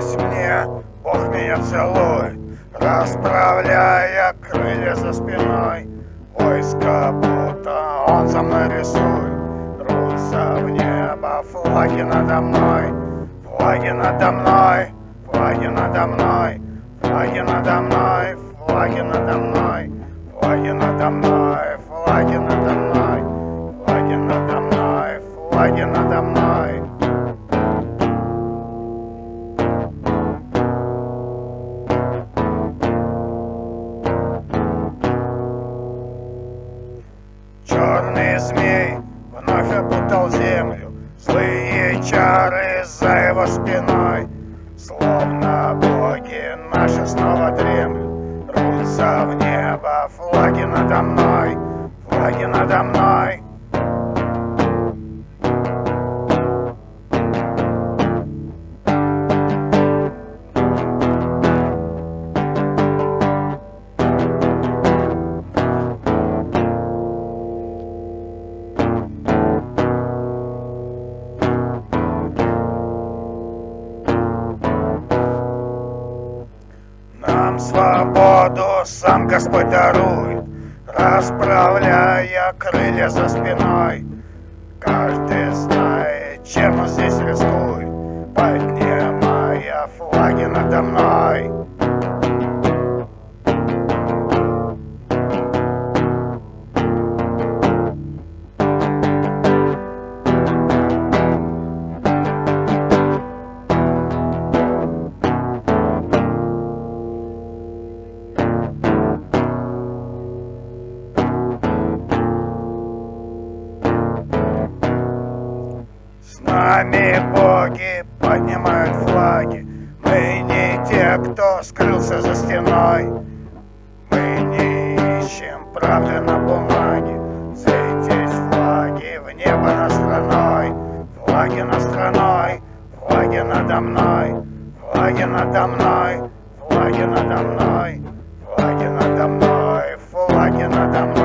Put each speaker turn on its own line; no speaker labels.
снилось мне, Бог меня целует, Расправляя крылья за спиной. Войско будто он за мной рисует, Рвутся в небо флаги надо мной, Флаги надо мной, флаги надо мной, Флаги надо мной, флаги надо мной, Флаги надо мной, флаги надо мной, Флаги надо мной, флаги надо мной. Черный змей вновь опутал землю, Злые чары за его спиной, Словно боги наши снова дремлют, Рвутся в небо флаги надо мной, Флаги надо мной. Свободу сам Господь дарует, Расправляя крылья за спиной. Каждый знает, чем он здесь рискует, Поднимая флаги надо мной. нами боги поднимают флаги. Мы не те, кто скрылся за стеной. Мы не ищем правды на бумаге. Светить флаги в небо над страной. Флаги над страной, флаги надо мной. Флаги надо мной, флаги надо мной. Флаги надо мной, флаги надо мной.